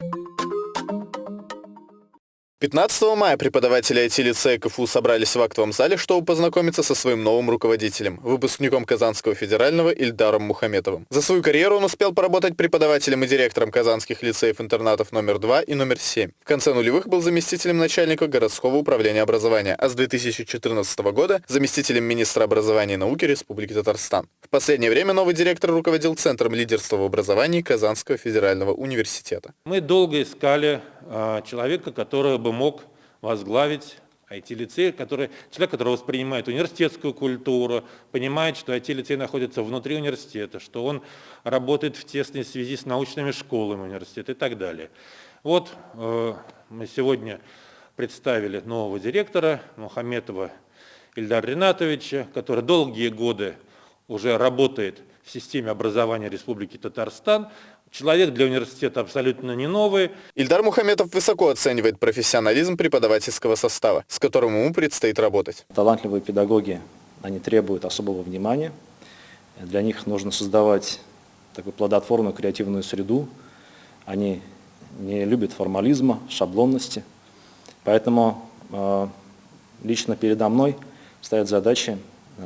you 15 мая преподаватели IT-лицея КФУ собрались в актовом зале, чтобы познакомиться со своим новым руководителем, выпускником Казанского федерального Ильдаром Мухаметовым. За свою карьеру он успел поработать преподавателем и директором казанских лицеев-интернатов номер 2 и номер 7. В конце нулевых был заместителем начальника городского управления образования, а с 2014 года заместителем министра образования и науки Республики Татарстан. В последнее время новый директор руководил Центром лидерства в образовании Казанского федерального университета. Мы долго искали человека, который бы мог возглавить IT-лицей, который, человек, который воспринимает университетскую культуру, понимает, что IT-лицей находится внутри университета, что он работает в тесной связи с научными школами университета и так далее. Вот э, мы сегодня представили нового директора Мухаметова Ильдара Ринатовича, который долгие годы уже работает в системе образования Республики Татарстан, Человек для университета абсолютно не новый. Ильдар Мухаметов высоко оценивает профессионализм преподавательского состава, с которым ему предстоит работать. Талантливые педагоги, они требуют особого внимания. Для них нужно создавать такую плодотворную креативную среду. Они не любят формализма, шаблонности. Поэтому э, лично передо мной стоят задачи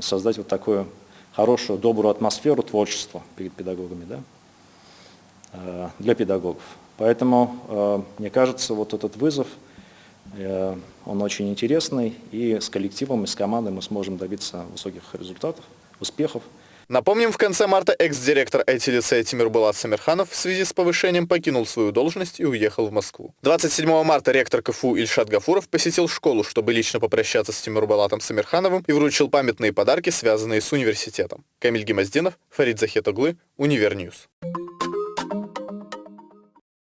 создать вот такую хорошую, добрую атмосферу творчества перед педагогами. Да? Э, для педагогов. Поэтому, э, мне кажется, вот этот вызов, э, он очень интересный, и с коллективом, и с командой мы сможем добиться высоких результатов, успехов. Напомним, в конце марта экс-директор IT-лицея Тимирбулат Самирханов в связи с повышением покинул свою должность и уехал в Москву. 27 марта ректор КФУ Ильшат Гафуров посетил школу, чтобы лично попрощаться с Тимирбулатом Самирхановым и вручил памятные подарки, связанные с университетом. Камиль Гемоздинов, Фарид Захитоглы, Univer News.